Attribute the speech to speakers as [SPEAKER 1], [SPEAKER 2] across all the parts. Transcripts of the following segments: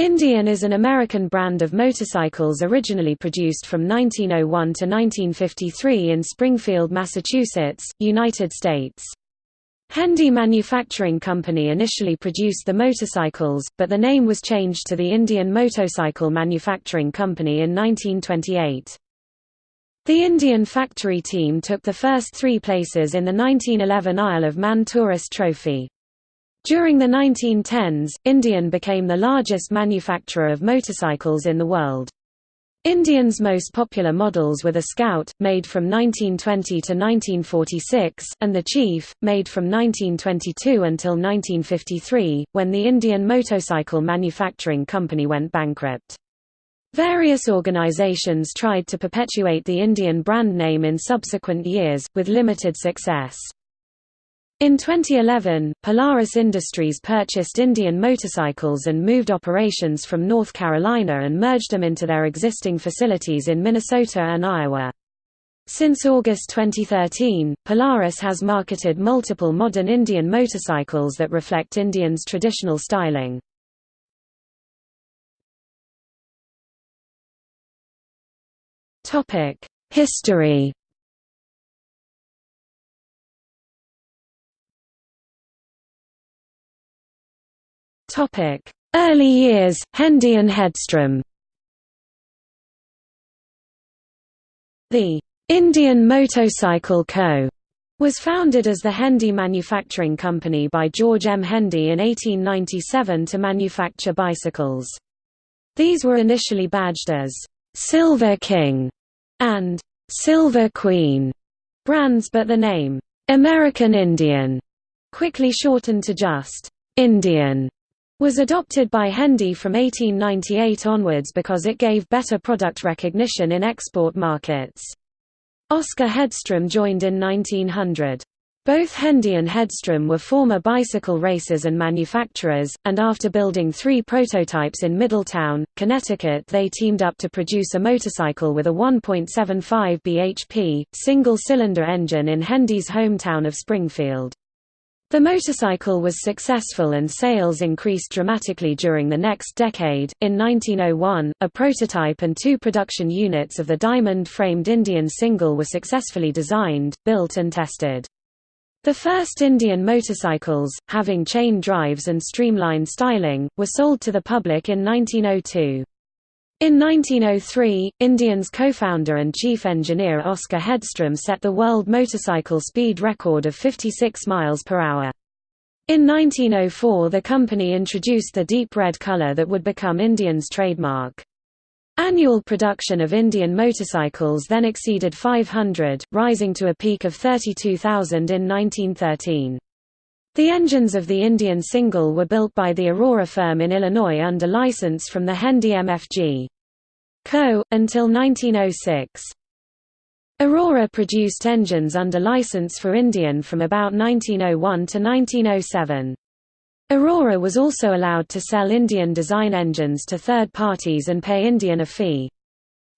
[SPEAKER 1] Indian is an American brand of motorcycles originally produced from 1901 to 1953 in Springfield, Massachusetts, United States. Hendee Manufacturing Company initially produced the motorcycles, but the name was changed to the Indian Motorcycle Manufacturing Company in 1928. The Indian factory team took the first three places in the 1911 Isle of Man Tourist Trophy. During the 1910s, Indian became the largest manufacturer of motorcycles in the world. Indian's most popular models were the Scout, made from 1920 to 1946, and the Chief, made from 1922 until 1953, when the Indian Motorcycle Manufacturing Company went bankrupt. Various organizations tried to perpetuate the Indian brand name in subsequent years, with limited success. In 2011, Polaris Industries purchased Indian Motorcycles and moved operations from North Carolina and merged them into their existing facilities in Minnesota and Iowa. Since August 2013, Polaris has marketed multiple modern Indian motorcycles that reflect Indians' traditional styling. History Topic: Early years, Hendee and Hedstrom. The Indian Motorcycle Co. was founded as the Hendee Manufacturing Company by George M. Hendee in 1897 to manufacture bicycles. These were initially badged as Silver King and Silver Queen brands but the name American Indian quickly shortened to just Indian was adopted by Hendee from 1898 onwards because it gave better product recognition in export markets. Oscar Hedstrom joined in 1900. Both Hendee and Hedstrom were former bicycle racers and manufacturers, and after building three prototypes in Middletown, Connecticut they teamed up to produce a motorcycle with a 1.75 bhp, single-cylinder engine in Hendee's hometown of Springfield. The motorcycle was successful and sales increased dramatically during the next decade. In 1901, a prototype and two production units of the diamond-framed Indian single were successfully designed, built and tested. The first Indian motorcycles, having chain drives and streamlined styling, were sold to the public in 1902. In 1903, Indian's co-founder and chief engineer Oscar Hedstrom set the world motorcycle speed record of 56 miles per hour. In 1904 the company introduced the deep red color that would become Indian's trademark. Annual production of Indian motorcycles then exceeded 500, rising to a peak of 32,000 in 1913. The engines of the Indian single were built by the Aurora firm in Illinois under license from the Hendee MFG. Co. until 1906. Aurora produced engines under license for Indian from about 1901 to 1907. Aurora was also allowed to sell Indian design engines to third parties and pay Indian a fee.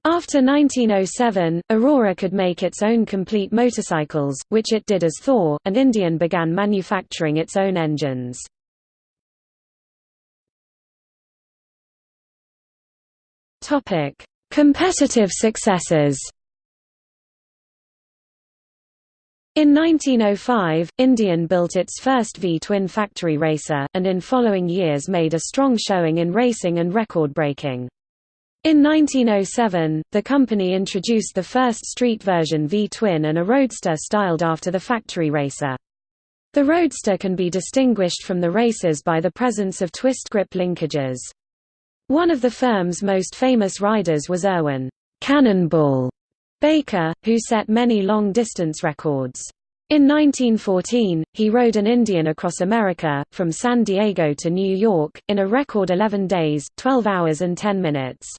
[SPEAKER 1] After 1907, Aurora could make its own complete motorcycles, which it did as Thor, and Indian began manufacturing its own engines. Competitive successes In 1905, Indian built its first V-twin factory racer, and in following years made a strong showing in racing and record breaking. In 1907, the company introduced the first street version V-twin and a roadster styled after the factory racer. The roadster can be distinguished from the racers by the presence of twist grip linkages. One of the firm's most famous riders was Erwin Cannonball Baker, who set many long-distance records. In 1914, he rode an Indian across America, from San Diego to New York, in a record 11 days, 12 hours and 10 minutes.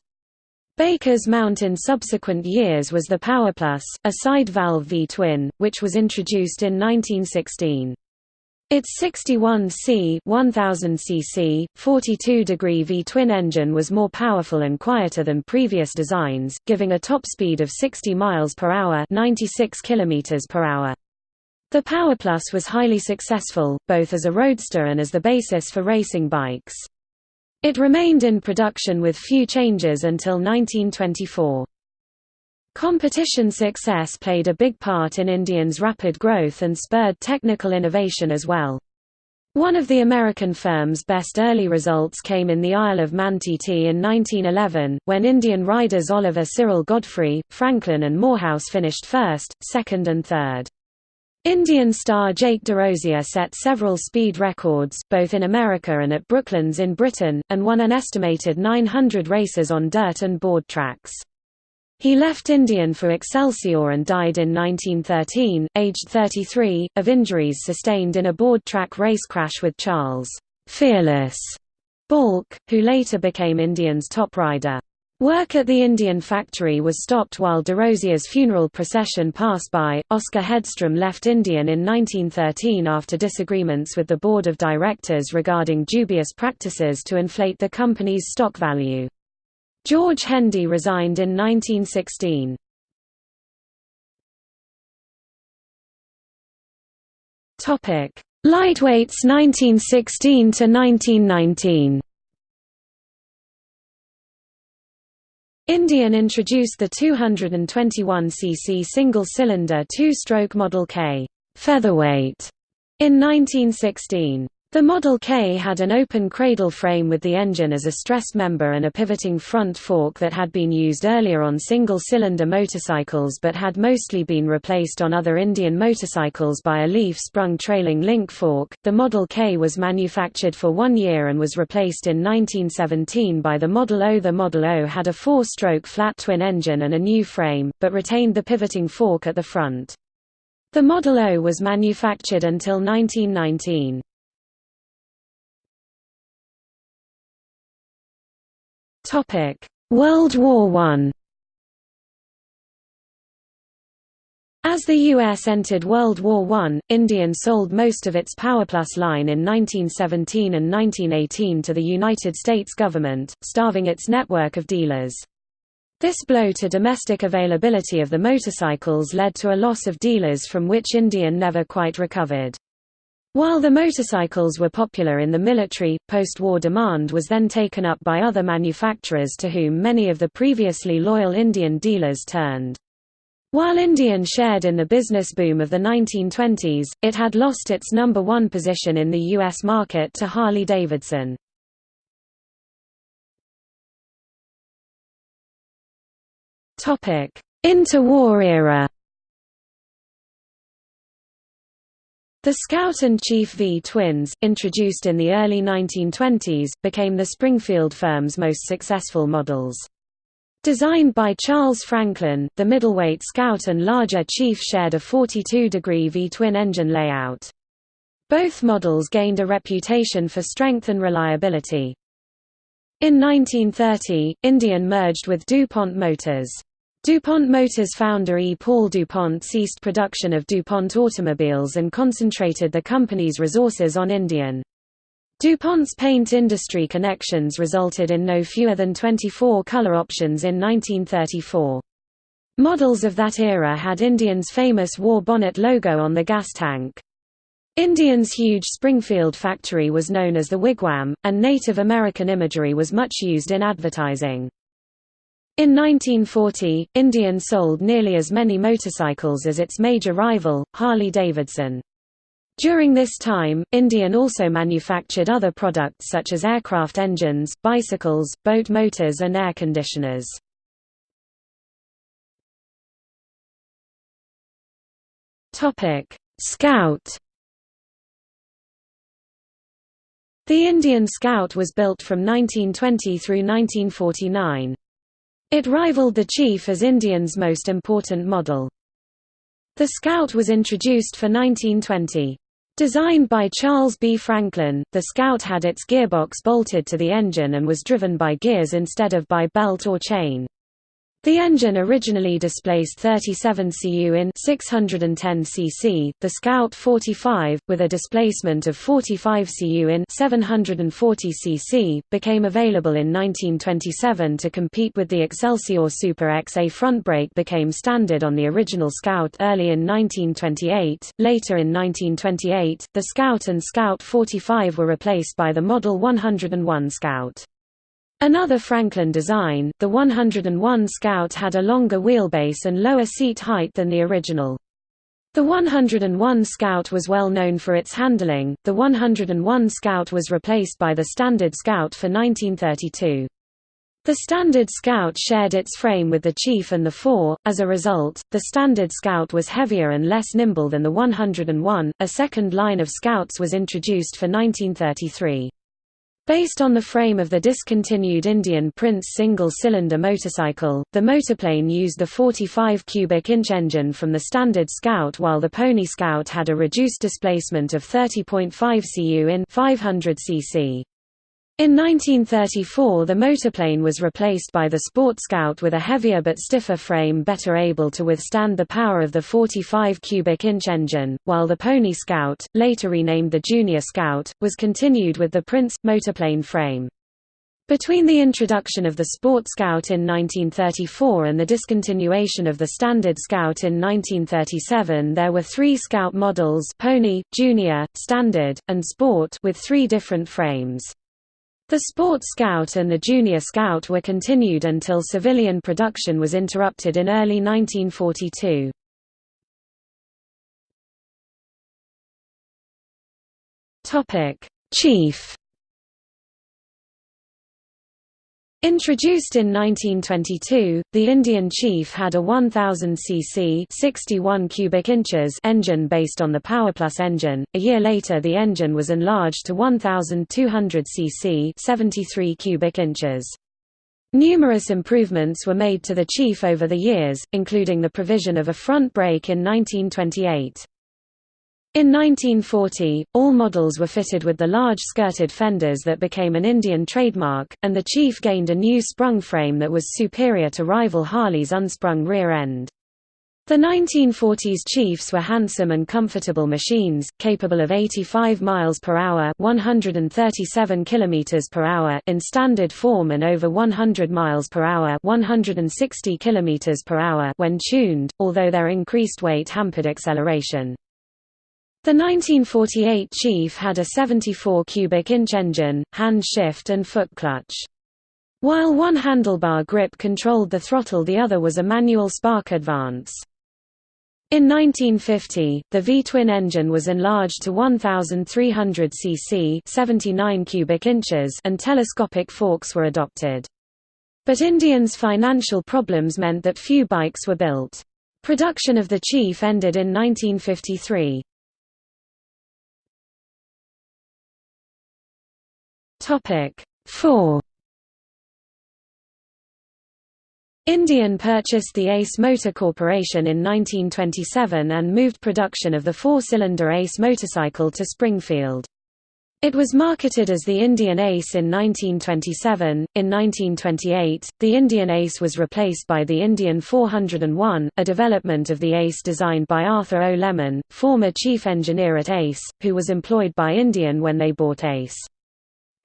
[SPEAKER 1] Baker's mount in subsequent years was the PowerPlus, a side-valve V-twin, which was introduced in 1916. Its 61C 1000 cc, 42-degree V-twin engine was more powerful and quieter than previous designs, giving a top speed of 60 miles per hour, 96 kilometers per hour. The PowerPlus was highly successful, both as a roadster and as the basis for racing bikes. It remained in production with few changes until 1924. Competition success played a big part in Indian's rapid growth and spurred technical innovation as well. One of the American firm's best early results came in the Isle of Man TT in 1911, when Indian riders Oliver Cyril Godfrey, Franklin and Moorhouse finished first, second and third. Indian star Jake DeRosier set several speed records, both in America and at Brooklands in Britain, and won an estimated 900 races on dirt and board tracks. He left Indian for Excelsior and died in 1913, aged 33, of injuries sustained in a board track race crash with Charles Fearless Balke, who later became Indian's top rider. Work at the Indian factory was stopped while DeRosier's funeral procession passed by. Oscar Hedstrom left Indian in 1913 after disagreements with the board of directors regarding dubious practices to inflate the company's stock value. George Hendee resigned in 1916. Topic: Lightweights 1916 to 1919. Indian introduced the 221cc single-cylinder two-stroke Model K featherweight in 1916. The Model K had an open cradle frame with the engine as a stressed member and a pivoting front fork that had been used earlier on single-cylinder motorcycles but had mostly been replaced on other Indian motorcycles by a leaf-sprung trailing link fork. The Model K was manufactured for one year and was replaced in 1917 by the Model O. The Model O had a four-stroke flat twin engine and a new frame, but retained the pivoting fork at the front. The Model O was manufactured until 1919. Topic: World War I. As the U.S. entered World War I, Indian sold most of its PowerPlus line in 1917 and 1918 to the United States government, starving its network of dealers. This blow to domestic availability of the motorcycles led to a loss of dealers from which Indian never quite recovered. While the motorcycles were popular in the military, post-war demand was then taken up by other manufacturers to whom many of the previously loyal Indian dealers turned. While Indian shared in the business boom of the 1920s, it had lost its number one position in the U.S. market to Harley-Davidson. Interwar era The Scout and Chief V twins, introduced in the early 1920s, became the Springfield firm's most successful models. Designed by Charles Franklin, the middleweight Scout and larger Chief shared a 42-degree V-twin engine layout. Both models gained a reputation for strength and reliability. In 1930, Indian merged with DuPont Motors. DuPont Motors founder E. Paul DuPont ceased production of DuPont automobiles and concentrated the company's resources on Indian. DuPont's paint industry connections resulted in no fewer than 24 color options in 1934. Models of that era had Indian's famous war bonnet logo on the gas tank. Indian's huge Springfield factory was known as the Wigwam, and Native American imagery was much used in advertising. In 1940, Indian sold nearly as many motorcycles as its major rival, Harley-Davidson. During this time, Indian also manufactured other products such as aircraft engines, bicycles, boat motors and air conditioners. Scout The Indian Scout was built from 1920 through 1949. It rivaled the Chief as Indian's most important model. The Scout was introduced for 1920. Designed by Charles B. Franklin, the Scout had its gearbox bolted to the engine and was driven by gears instead of by belt or chain. The engine originally displaced 37 cu in 610 cc, the Scout 45, with a displacement of 45 cu in 740 cc, became available in 1927 to compete with the Excelsior Super X. A front brake became standard on the original Scout early in 1928. Later in 1928, the Scout and Scout 45 were replaced by the Model 101 Scout. Another Franklin design, the 101 Scout had a longer wheelbase and lower seat height than the original. The 101 Scout was well known for its handling. The 101 Scout was replaced by the Standard Scout for 1932. The Standard Scout shared its frame with the Chief and the 4. As a result, the Standard Scout was heavier and less nimble than the 101. A second line of Scouts was introduced for 1933. Based on the frame of the discontinued Indian Prince single-cylinder motorcycle, the Motoplane used the 45 cubic inch engine from the standard Scout while the Pony Scout had a reduced displacement of 30.5 cu in 500 cc. In 1934 the Motoplane was replaced by the Sport Scout with a heavier but stiffer frame better able to withstand the power of the 45 cubic inch engine, while the Pony Scout, later renamed the Junior Scout, was continued with the Prince, Motoplane frame. Between the introduction of the Sport Scout in 1934 and the discontinuation of the Standard Scout in 1937 there were three Scout models Pony, Junior, Standard, and Sport with three different frames. The Sport Scout and the Junior Scout were continued until civilian production was interrupted in early 1942. Chief Introduced in 1922, the Indian Chief had a 1000 cc 61 cubic inches engine based on the PowerPlus engine. A year later the engine was enlarged to 1200 cc 73 cubic inches. Numerous improvements were made to the Chief over the years, including the provision of a front brake in 1928. In 1940, all models were fitted with the large skirted fenders that became an Indian trademark, and the Chief gained a new sprung frame that was superior to rival Harley's unsprung rear end. The 1940s Chiefs were handsome and comfortable machines, capable of 85 miles per hour, 137 kilometers per hour in standard form and over 100 miles per hour, 160 kilometers per hour when tuned, although their increased weight hampered acceleration. The 1948 Chief had a 74 cubic inch engine, hand shift and foot clutch. While one handlebar grip controlled the throttle the other was a manual spark advance. In 1950, the V-twin engine was enlarged to 1,300 cc 79 cubic inches and telescopic forks were adopted. But Indians' financial problems meant that few bikes were built. Production of the Chief ended in 1953. Topic 4 Indian purchased the Ace Motor Corporation in 1927 and moved production of the four-cylinder Ace motorcycle to Springfield. It was marketed as the Indian Ace in 1927. In 1928, the Indian Ace was replaced by the Indian 401, a development of the Ace designed by Arthur O. Lemon, former chief engineer at Ace, who was employed by Indian when they bought Ace.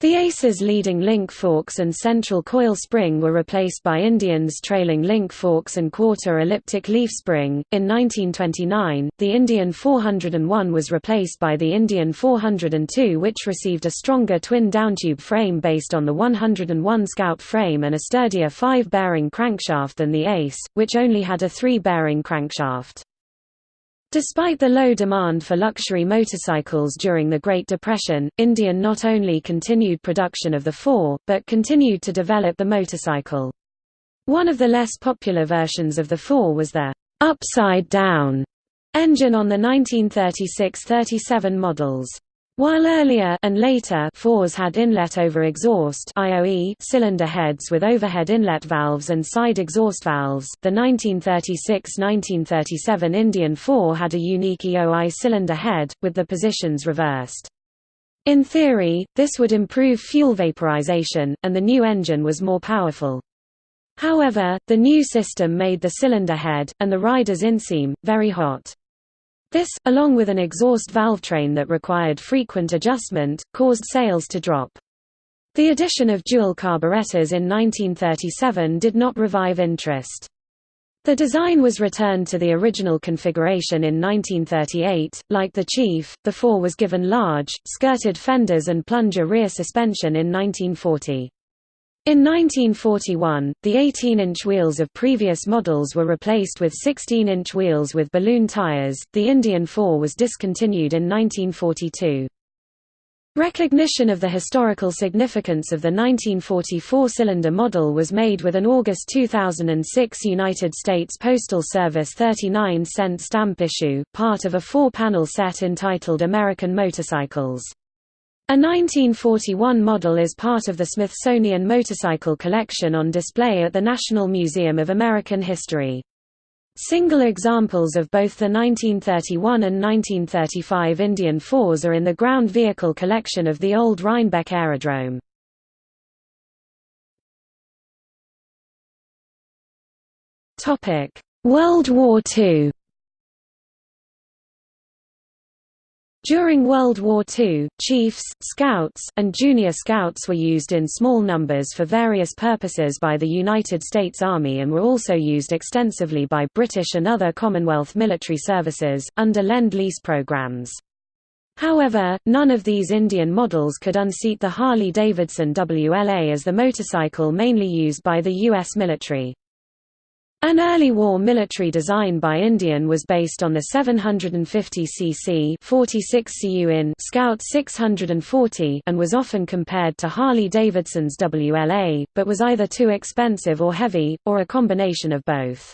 [SPEAKER 1] The Ace's leading link forks and central coil spring were replaced by Indian's trailing link forks and quarter elliptic leaf spring. In 1929, the Indian 401 was replaced by the Indian 402, which received a stronger twin downtube frame based on the 101 Scout frame and a sturdier five bearing crankshaft than the Ace, which only had a three bearing crankshaft. Despite the low demand for luxury motorcycles during the Great Depression, Indian not only continued production of the 4, but continued to develop the motorcycle. One of the less popular versions of the 4 was the upside-down engine on the 1936–37 models. While earlier and later fours had inlet over exhaust IOE cylinder heads with overhead inlet valves and side exhaust valves, the 1936–1937 Indian 4 had a unique EOI cylinder head, with the positions reversed. In theory, this would improve fuel vaporization, and the new engine was more powerful. However, the new system made the cylinder head, and the rider's inseam, very hot. This, along with an exhaust valve train that required frequent adjustment, caused sales to drop. The addition of dual carburetors in 1937 did not revive interest. The design was returned to the original configuration in 1938. Like the Chief, the 4 was given large, skirted fenders and plunger rear suspension in 1940. In 1941, the 18-inch wheels of previous models were replaced with 16-inch wheels with balloon tires. The Indian 4 was discontinued in 1942. Recognition of the historical significance of the 1944-cylinder model was made with an August 2006 United States Postal Service 39-cent stamp issue, part of a four-panel set entitled American Motorcycles. A 1941 model is part of the Smithsonian Motorcycle Collection on display at the National Museum of American History. Single examples of both the 1931 and 1935 Indian fours are in the ground vehicle collection of the old Rhinebeck Aerodrome. World War II During World War II, Chiefs, Scouts, and Junior Scouts were used in small numbers for various purposes by the United States Army and were also used extensively by British and other Commonwealth military services, under Lend-Lease programs. However, none of these Indian models could unseat the Harley-Davidson WLA as the motorcycle mainly used by the U.S. military. An early war military design by Indian was based on the 750 cc 46 cu in Scout 640 and was often compared to Harley-Davidson's WLA, but was either too expensive or heavy, or a combination of both.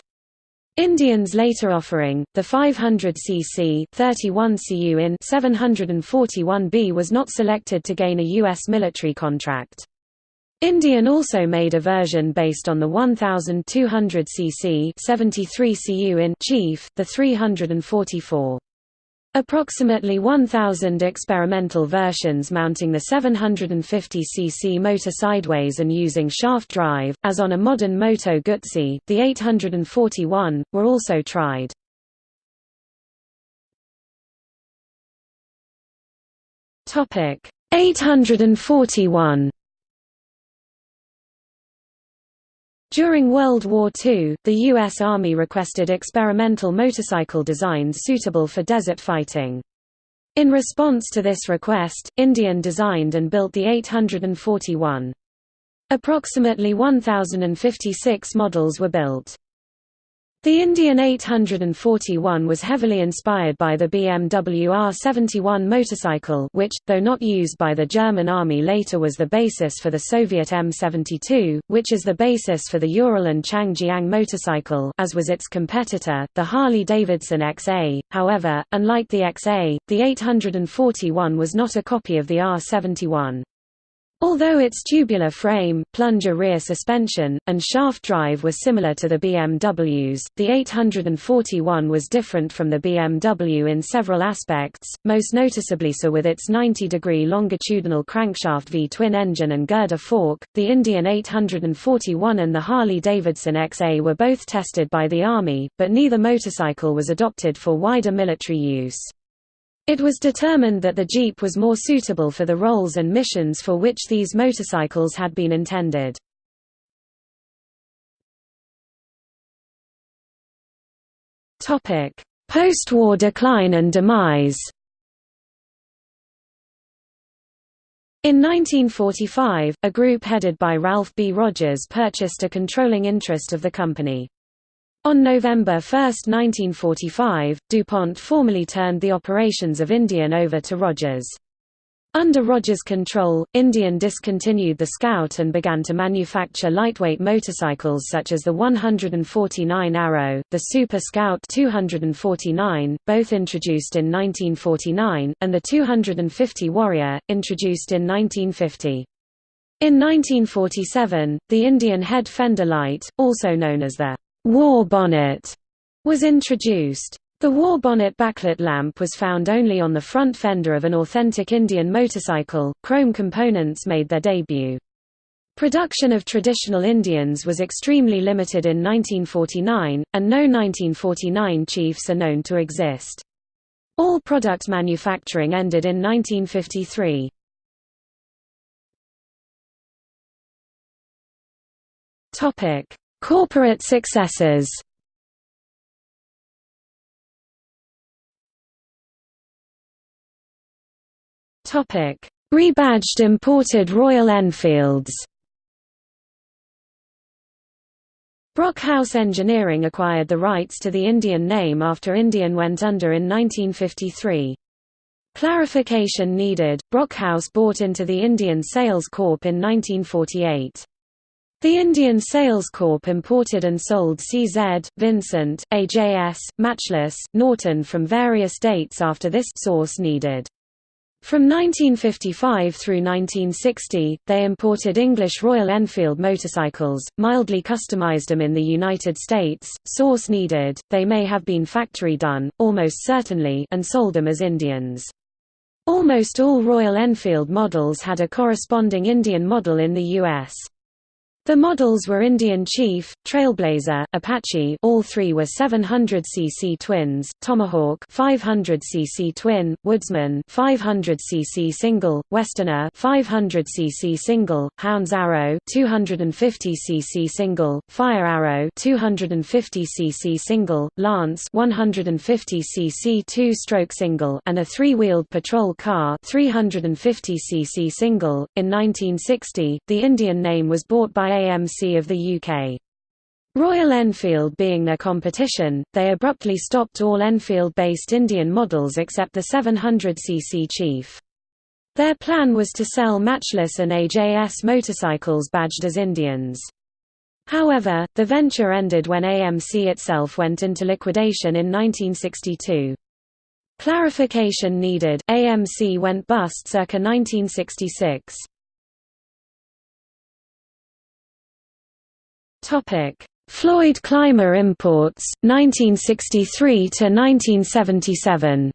[SPEAKER 1] Indian's later offering, the 500 cc 31 cu in 741B was not selected to gain a U.S. military contract. Indian also made a version based on the 1200 cc 73 cu in Chief, the 344. Approximately 1,000 experimental versions mounting the 750 cc motor sideways and using shaft drive, as on a modern Moto Guzzi, the 841, were also tried. Topic 841 During World War II, the U.S. Army requested experimental motorcycle designs suitable for desert fighting. In response to this request, Indian designed and built the 841. Approximately 1,056 models were built. The Indian 841 was heavily inspired by the BMW R71 motorcycle which, though not used by the German army later was the basis for the Soviet M72, which is the basis for the Ural and Changjiang motorcycle as was its competitor, the Harley-Davidson XA. However, unlike the XA, the 841 was not a copy of the R71. Although its tubular frame, plunger rear suspension, and shaft drive were similar to the BMW's, the 841 was different from the BMW in several aspects, most noticeably so with its 90-degree longitudinal crankshaft V-twin engine and girder fork. The Indian 841 and the Harley-Davidson XA were both tested by the Army, but neither motorcycle was adopted for wider military use. It was determined that the Jeep was more suitable for the roles and missions for which these motorcycles had been intended. Post-war decline and demise In 1945, a group headed by Ralph B. Rogers purchased a controlling interest of the company. On November 1, 1945, DuPont formally turned the operations of Indian over to Rogers. Under Rogers' control, Indian discontinued the Scout and began to manufacture lightweight motorcycles such as the 149 Arrow, the Super Scout 249, both introduced in 1949, and the 250 Warrior, introduced in 1950. In 1947, the Indian head fender light, also known as the war bonnet was introduced. The war bonnet backlit lamp was found only on the front fender of an authentic Indian motorcycle. Chrome components made their debut. Production of traditional Indians was extremely limited in 1949, and no 1949 Chiefs are known to exist. All product manufacturing ended in 1953. Topic: Corporate successors Rebadged imported Royal Enfields Brockhouse Engineering acquired the rights to the Indian name after Indian went under in 1953. Clarification needed, Brockhouse bought into the Indian Sales Corp in 1948. The Indian Sales Corp imported and sold CZ, Vincent, AJS, Matchless, Norton from various dates after this source needed. From 1955 through 1960, they imported English Royal Enfield motorcycles, mildly customized them in the United States, source needed, they may have been factory done, almost certainly, and sold them as Indians. Almost all Royal Enfield models had a corresponding Indian model in the U.S. The models were Indian Chief, Trailblazer, Apache all three were 700cc twins, Tomahawk 500cc twin, Woodsman 500cc single, Westerner 500cc single, Hounds Arrow 250cc single, Fire Arrow 250cc single, Lance 150cc two-stroke single and a three-wheeled patrol car 350cc single. In 1960, the Indian name was bought by AMC of the UK. Royal Enfield being their competition, they abruptly stopped all Enfield-based Indian models except the 700cc Chief. Their plan was to sell Matchless and AJS motorcycles badged as Indians. However, the venture ended when AMC itself went into liquidation in 1962. Clarification needed, AMC went bust circa 1966. Topic: Floyd Clymer Imports 1963 to 1977.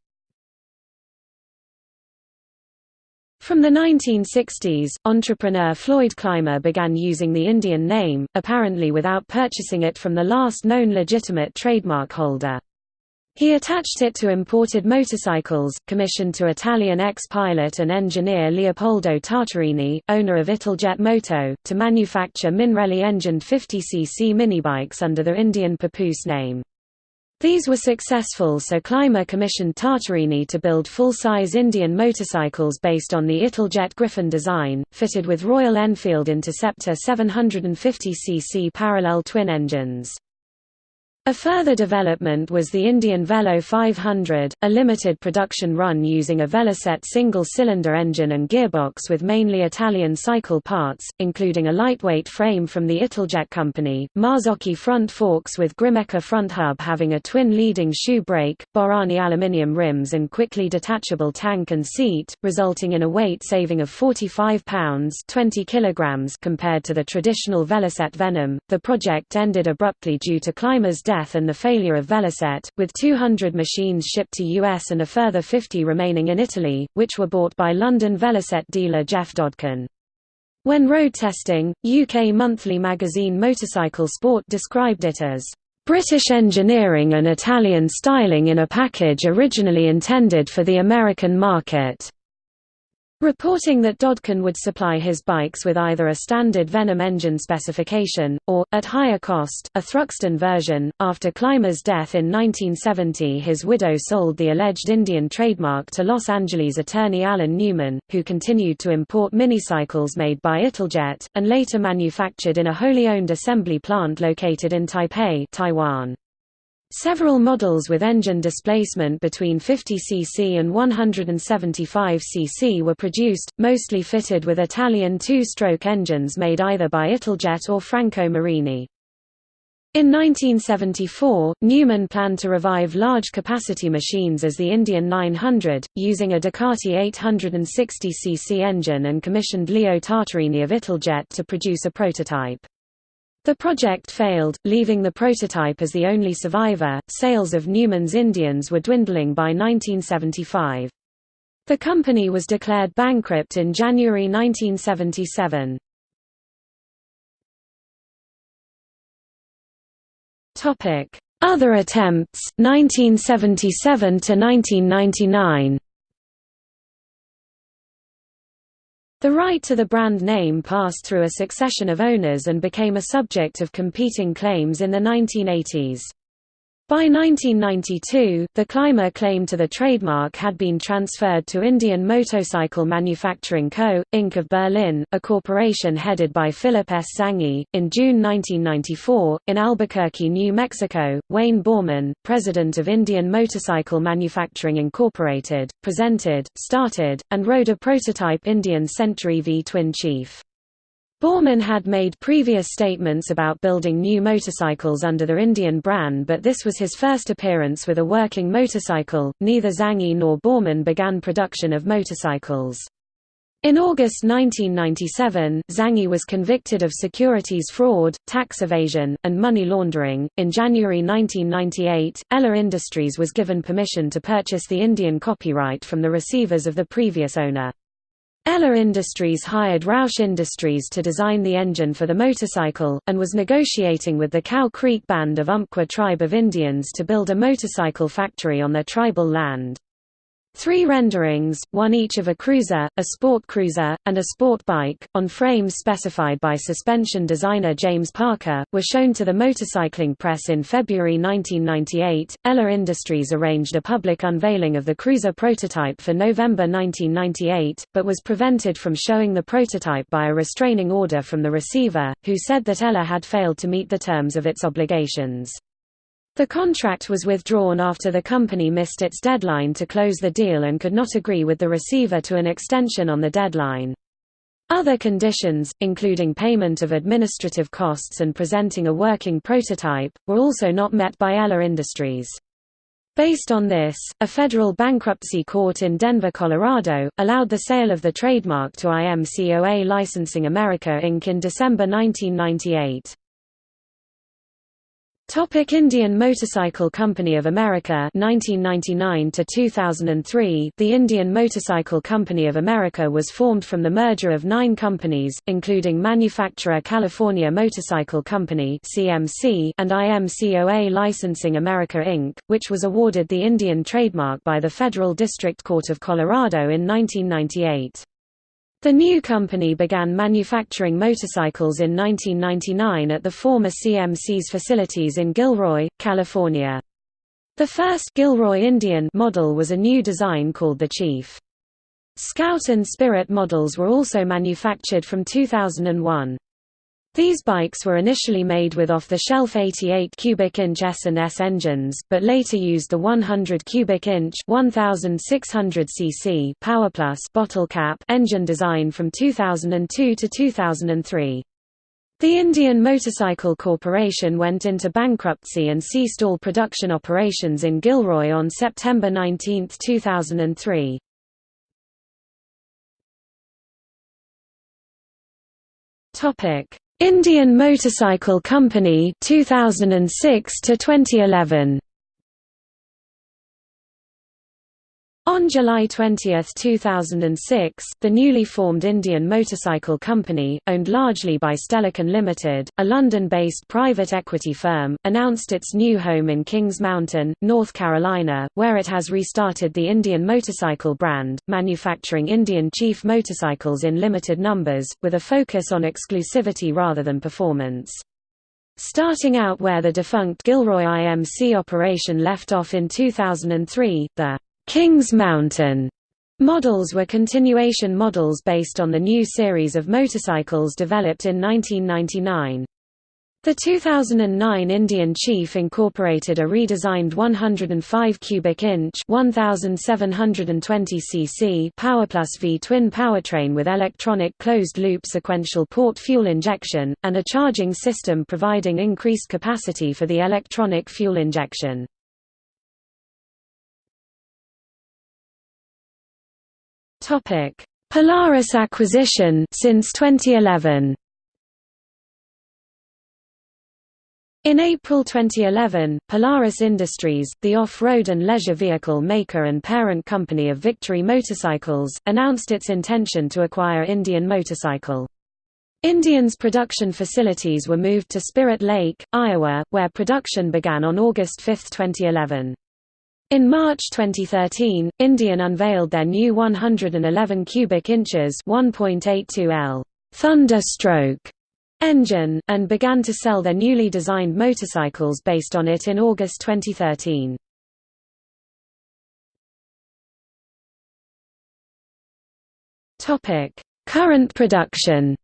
[SPEAKER 1] From the 1960s, entrepreneur Floyd Clymer began using the Indian name, apparently without purchasing it from the last known legitimate trademark holder. He attached it to imported motorcycles, commissioned to Italian ex-pilot and engineer Leopoldo Tartarini, owner of Italjet Moto, to manufacture Minarelli-engined 50cc minibikes under the Indian Papoose name. These were successful so Clymer commissioned Tartarini to build full-size Indian motorcycles based on the Italjet Griffin design, fitted with Royal Enfield Interceptor 750cc parallel twin engines. A further development was the Indian Velo 500, a limited production run using a Velocette single-cylinder engine and gearbox with mainly Italian cycle parts, including a lightweight frame from the Italjet company, Marzocchi front forks with Grimeca front hub having a twin leading shoe brake, Borrani aluminium rims and quickly detachable tank and seat, resulting in a weight saving of 45 pounds 20 kilograms compared to the traditional Velocette Venom. The project ended abruptly due to Clymer's death and the failure of Velocette, with 200 machines shipped to US and a further 50 remaining in Italy, which were bought by London Velocette dealer Geoff Dodkin. When road testing, UK monthly magazine Motorcycle Sport described it as British engineering and Italian styling in a package originally intended for the American market. Reporting that Dodkin would supply his bikes with either a standard Venom engine specification, or, at higher cost, a Thruxton version. After Clymer's death in 1970, his widow sold the alleged Indian trademark to Los Angeles attorney Alan Newman, who continued to import minicycles made by Italjet, and later manufactured in a wholly owned assembly plant located in Taipei, Taiwan. Several models with engine displacement between 50 cc and 175 cc were produced, mostly fitted with Italian two-stroke engines made either by Italjet or Franco Morini. In 1974, Newman planned to revive large-capacity machines as the Indian 900, using a Ducati 860cc engine and commissioned Leo Tartarini of Italjet to produce a prototype. The project failed, leaving the prototype as the only survivor. Sales of Newman's Indians were dwindling by 1975. The company was declared bankrupt in January 1977. Topic: Other attempts 1977 to 1999. The right to the brand name passed through a succession of owners and became a subject of competing claims in the 1980s. By 1992, the Clymer claim to the trademark had been transferred to Indian Motorcycle Manufacturing Co., Inc. of Berlin, a corporation headed by Philip S. Zanghi. In June 1994, in Albuquerque, New Mexico, Wayne Borman, president of Indian Motorcycle Manufacturing Incorporated, presented, started, and rode a prototype Indian Century V twin Chief. Borman had made previous statements about building new motorcycles under the Indian brand, but this was his first appearance with a working motorcycle. Neither Zanghi nor Borman began production of motorcycles. In August 1997, Zanghi was convicted of securities fraud, tax evasion, and money laundering. In January 1998, Eller Industries was given permission to purchase the Indian copyright from the receivers of the previous owner. Eller Industries hired Roush Industries to design the engine for the motorcycle, and was negotiating with the Cow Creek Band of Umpqua tribe of Indians to build a motorcycle factory on their tribal land. Three renderings, one each of a cruiser, a sport cruiser, and a sport bike, on frames specified by suspension designer James Parker, were shown to the motorcycling press in February 1998. Eller Industries arranged a public unveiling of the cruiser prototype for November 1998, but was prevented from showing the prototype by a restraining order from the receiver, who said that Eller had failed to meet the terms of its obligations. The contract was withdrawn after the company missed its deadline to close the deal and could not agree with the receiver to an extension on the deadline. Other conditions, including payment of administrative costs and presenting a working prototype, were also not met by Eller Industries. Based on this, a federal bankruptcy court in Denver, Colorado, allowed the sale of the trademark to IMCOA Licensing America Inc. in December 1998. Topic Indian Motorcycle Company of America 1999 to 2003 The Indian Motorcycle Company of America was formed from the merger of 9 companies including manufacturer California Motorcycle Company CMC and IMCOA Licensing America Inc. which was awarded the Indian trademark by the Federal District Court of Colorado in 1998 the new company began manufacturing motorcycles in 1999 at the former CMC's facilities in Gilroy, California. The first Gilroy Indian model was a new design called the Chief. Scout and Spirit models were also manufactured from 2001. These bikes were initially made with off-the-shelf 88 cubic inch S&S engines, but later used the 100 cubic inch 1600 cc PowerPlus bottle cap engine design from 2002 to 2003. The Indian Motorcycle Corporation went into bankruptcy and ceased all production operations in Gilroy on September 19, 2003. Topic: Indian Motorcycle Company 2006 to 2011 On July 20, 2006, the newly formed Indian Motorcycle Company, owned largely by Stellican Limited, a London-based private equity firm, announced its new home in Kings Mountain, North Carolina, where it has restarted the Indian Motorcycle brand, manufacturing Indian Chief motorcycles in limited numbers, with a focus on exclusivity rather than performance. Starting out where the defunct Gilroy IMC operation left off in 2003, the Kings Mountain models were continuation models based on the new series of motorcycles developed in 1999. The 2009 Indian Chief incorporated a redesigned 105 cubic inch 1720 cc PowerPlus V twin powertrain with electronic closed-loop sequential port fuel injection and a charging system providing increased capacity for the electronic fuel injection. Topic: Polaris acquisition since 2011. In April 2011, Polaris Industries, the off-road and leisure vehicle maker and parent company of Victory Motorcycles, announced its intention to acquire Indian Motorcycle. Indian's production facilities were moved to Spirit Lake, Iowa, where production began on August 5, 2011. In March 2013, Indian unveiled their new 111 cubic inches 1.82 L Thunderstroke engine, and began to sell their newly designed motorcycles based on it in August 2013. Current production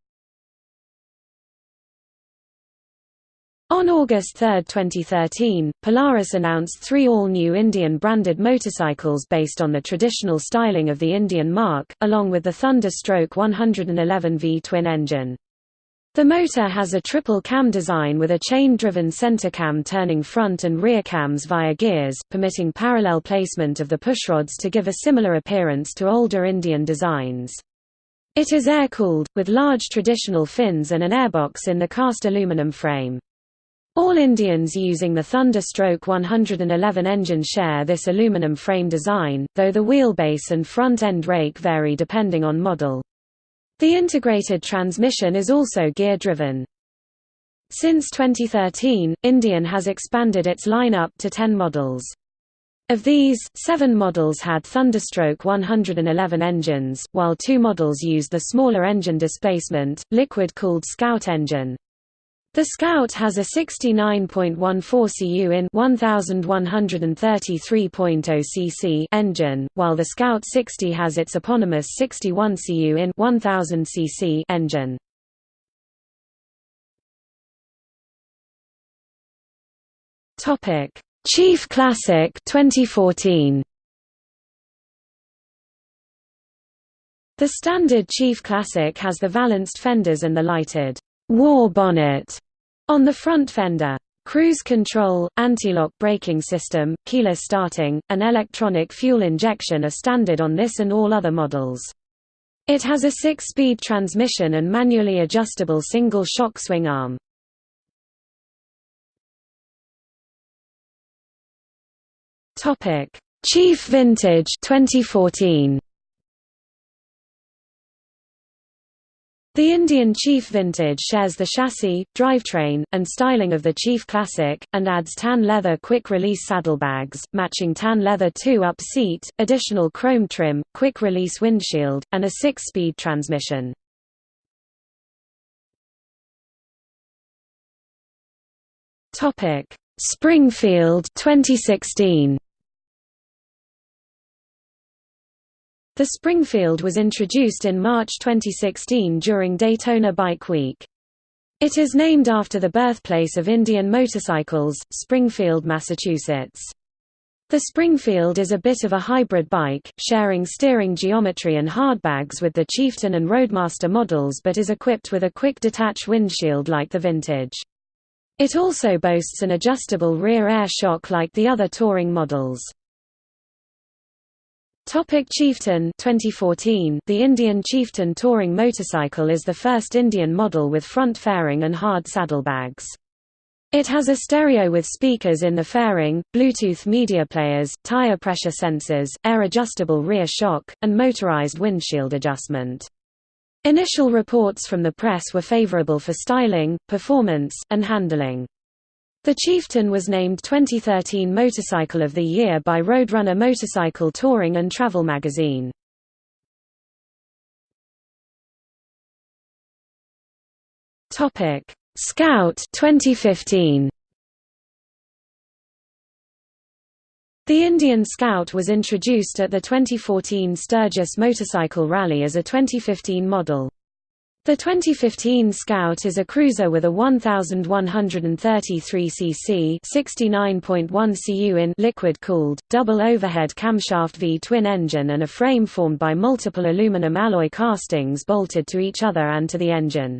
[SPEAKER 1] On August 3, 2013, Polaris announced three all-new Indian-branded motorcycles based on the traditional styling of the Indian marque, along with the Thunderstroke 111V twin engine. The motor has a triple cam design with a chain-driven center cam turning front and rear cams via gears, permitting parallel placement of the pushrods to give a similar appearance to older Indian designs. It is air-cooled, with large traditional fins and an airbox in the cast aluminum frame. All Indians using the Thunderstroke 111 engine share this aluminum frame design, though the wheelbase and front-end rake vary depending on model. The integrated transmission is also gear-driven. Since 2013, Indian has expanded its lineup to 10 models. Of these, seven models had Thunderstroke 111 engines, while two models used the smaller engine displacement, liquid-cooled Scout engine. The Scout has a 69.14 cu in 1133.0 cc engine, while the Scout 60 has its eponymous 61 cu in 1000 cc engine. Topic: Chief Classic 2014. The standard Chief Classic has the valanced fenders and the lighted war bonnet on the front fender, cruise control, anti-lock braking system, keyless starting, and electronic fuel injection are standard on this and all other models. It has a six-speed transmission and manually adjustable single shock swing arm. Chief Vintage 2014 The Indian Chief Vintage shares the chassis, drivetrain, and styling of the Chief Classic, and adds tan leather quick-release saddlebags, matching tan leather 2-up seat, additional chrome trim, quick-release windshield, and a six-speed transmission. Springfield 2016 The Springfield was introduced in March 2016 during Daytona Bike Week. It is named after the birthplace of Indian motorcycles, Springfield, Massachusetts. The Springfield is a bit of a hybrid bike, sharing steering geometry and hardbags with the Chieftain and Roadmaster models but is equipped with a quick detach windshield like the Vintage. It also boasts an adjustable rear air shock like the other touring models. Topic Chieftain 2014 The Indian Chieftain touring motorcycle is the first Indian model with front fairing and hard saddlebags. It has a stereo with speakers in the fairing, Bluetooth media players, tire pressure sensors, air-adjustable rear shock, and motorized windshield adjustment. Initial reports from the press were favorable for styling, performance, and handling. The Chieftain was named 2013 Motorcycle of the Year by Roadrunner Motorcycle Touring and Travel magazine. Topic: Scout 2015. The Indian Scout was introduced at the 2014 Sturgis Motorcycle Rally as a 2015 model. The 2015 Scout is a cruiser with a 1133 cc 69.1 cu in liquid-cooled, double overhead camshaft V-twin engine and a frame formed by multiple aluminum alloy castings bolted to each other and to the engine.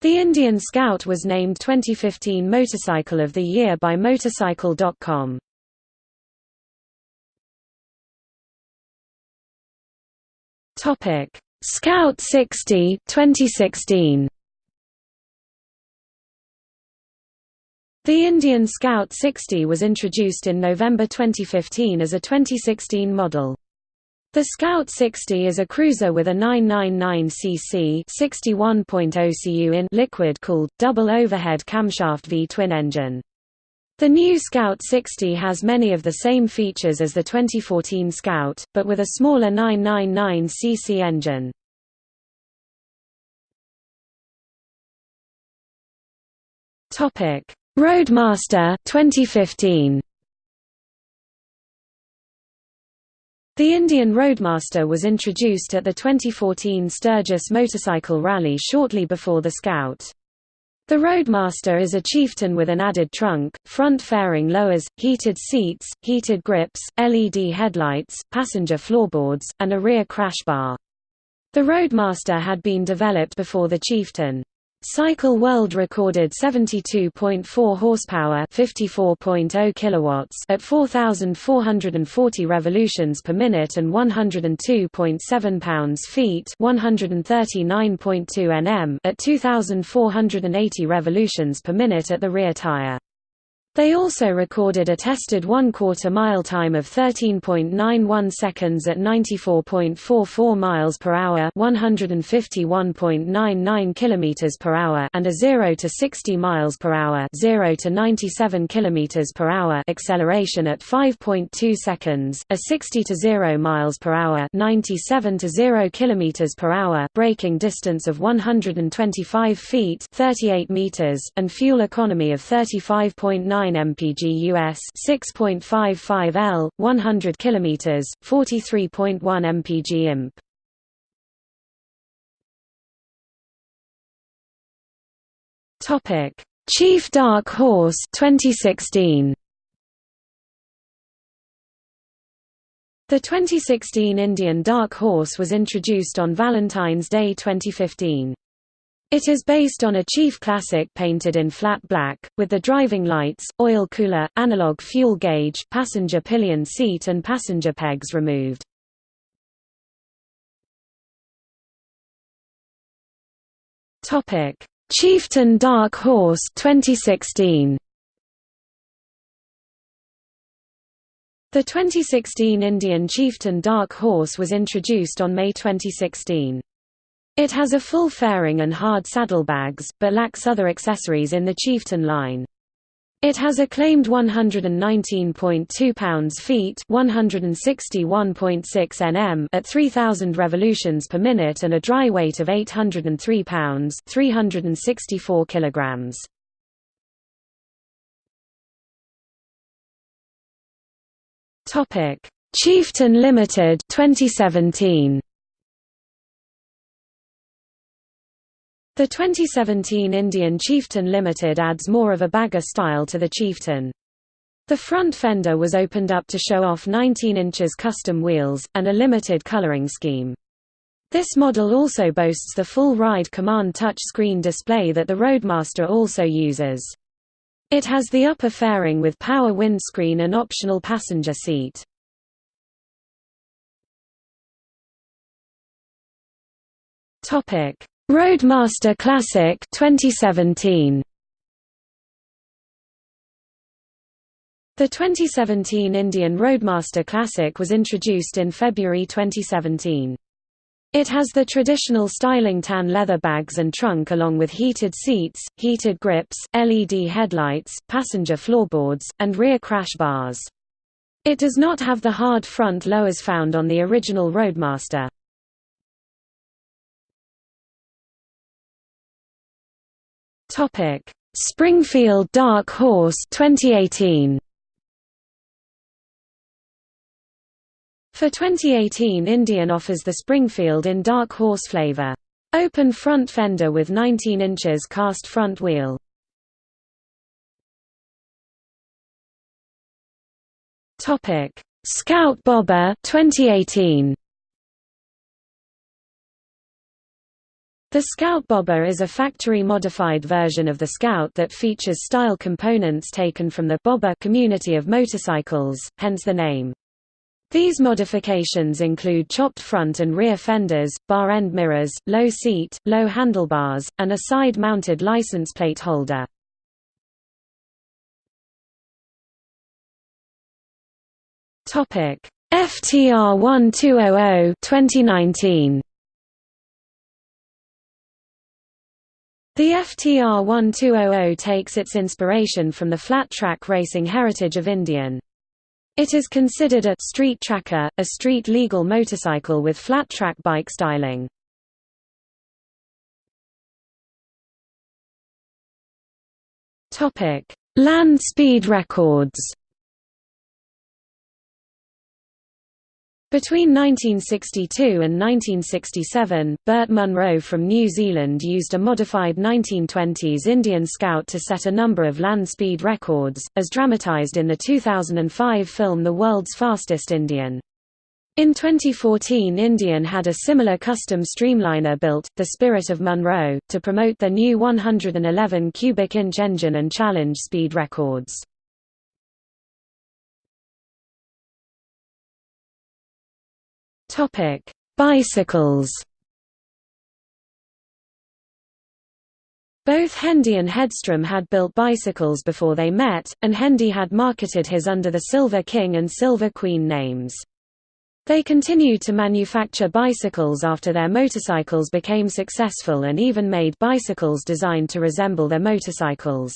[SPEAKER 1] The Indian Scout was named 2015 Motorcycle of the Year by Motorcycle.com. Topic Scout 60 2016 The Indian Scout 60 was introduced in November 2015 as a 2016 model. The Scout 60 is a cruiser with a 999cc 61.0 cu in liquid-cooled, double overhead camshaft V-twin engine. The new Scout 60 has many of the same features as the 2014 Scout, but with a smaller 999cc engine. Roadmaster 2015. The Indian Roadmaster was introduced at the 2014 Sturgis Motorcycle Rally shortly before the Scout. The Roadmaster is a chieftain with an added trunk, front fairing lowers, heated seats, heated grips, LED headlights, passenger floorboards, and a rear crash bar. The Roadmaster had been developed before the Chieftain. Cycle World recorded 72.4 horsepower, 54.0 kilowatts at 4440 revolutions per minute and 102.7 pounds-feet, 139.2 Nm at 2480 revolutions per minute at the rear tire. They also recorded a tested one-quarter mile time of 13.91 seconds at 94.44 miles per hour, 151.99 kilometers per hour, and a 0 to 60 miles per hour, 0 to 97 kilometers per hour acceleration at 5.2 seconds, a 60 to 0 miles per hour, 97 to 0 kilometers per hour braking distance of 125 feet, 38 meters, and fuel economy of 35.9 mpg US 6.55 L 100 km 43.1 mpg imp Topic Chief Dark Horse 2016 The 2016 Indian Dark Horse was introduced on Valentine's Day 2015. It is based on a Chief Classic painted in flat black, with the driving lights, oil cooler, analog fuel gauge, passenger pillion seat and passenger pegs removed. Chieftain Dark Horse 2016. The 2016 Indian Chieftain Dark Horse was introduced on May 2016. It has a full fairing and hard saddlebags, but lacks other accessories in the Chieftain line. It has a claimed 119.2 pounds-feet (161.6 nm) at 3000 revolutions per minute and a dry weight of 803 pounds (364 kilograms). Topic: Chieftain Limited 2017. The 2017 Indian Chieftain Limited adds more of a bagger style to the Chieftain. The front fender was opened up to show off 19 inches custom wheels, and a limited coloring scheme. This model also boasts the full ride command touch screen display that the Roadmaster also uses. It has the upper fairing with power windscreen and optional passenger seat. Topic: Roadmaster Classic 2017 The 2017 Indian Roadmaster Classic was introduced in February 2017. It has the traditional styling tan leather bags and trunk along with heated seats, heated grips, LED headlights, passenger floorboards, and rear crash bars. It does not have the hard front lowers found on the original Roadmaster. Topic: Springfield Dark Horse 2018. For 2018 Indian offers the Springfield in Dark Horse flavor. Open front fender with 19 inches cast front wheel. Topic: Scout Bobber 2018. The Scout Bobber is a factory-modified version of the Scout that features style components taken from the Bobber community of motorcycles, hence the name. These modifications include chopped front and rear fenders, bar end mirrors, low seat, low handlebars, and a side-mounted license plate holder. FTR 1200 2019 The FTR 1200 takes its inspiration from the flat-track racing heritage of Indian. It is considered a «street tracker», a street-legal motorcycle with flat-track bike styling. Land speed records Between 1962 and 1967, Burt Munro from New Zealand used a modified 1920s Indian Scout to set a number of land speed records, as dramatized in the 2005 film The World's Fastest Indian. In 2014 Indian had a similar custom streamliner built, the Spirit of Munro, to promote their new 111 cubic inch engine and challenge speed records. Topic: Bicycles. Both Hendee and Hedstrom had built bicycles before they met, and Hendee had marketed his under the Silver King and Silver Queen names. They continued to manufacture bicycles after their motorcycles became successful and even made bicycles designed to resemble their motorcycles.